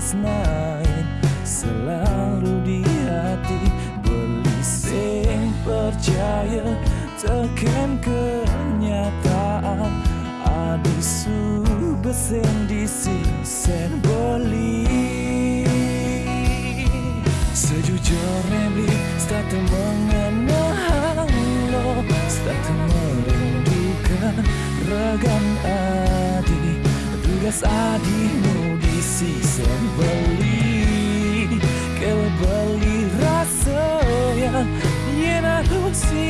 tresnain selalu di hati beli sing percaya tekan kenyataan. Adisu besen di sen beli sejujurnya beli start mengenang lo start merindukan regan adi. Tugas adimu di sen beli kau beli rasa yang Yena si dokter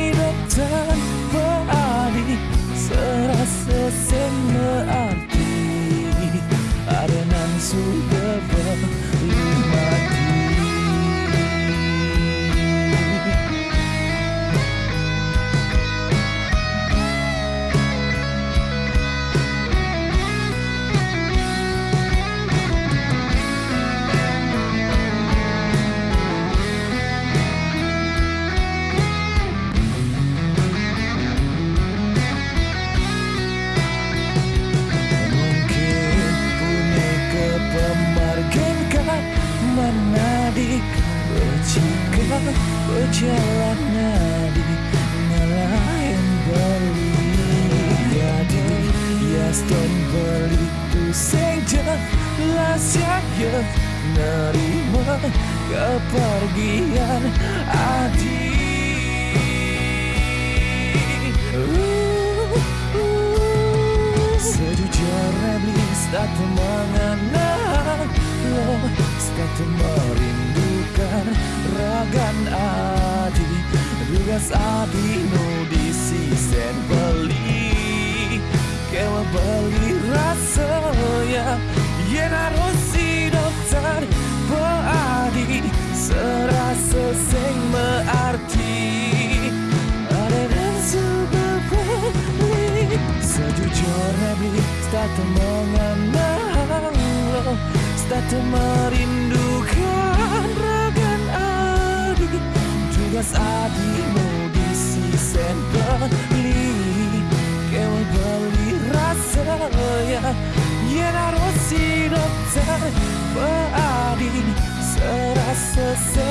Saya Nerima Kepergian Adik Sejujurnya Bliss tak mengenal lo Tak merindukan ragan adi. Tugas adinu di sisen beli Kewa beli Tak merindukan ragan adi Tugas adimu di sisen beli Kau beli rasa ya Yen harus si dokter Beadi Serasa sing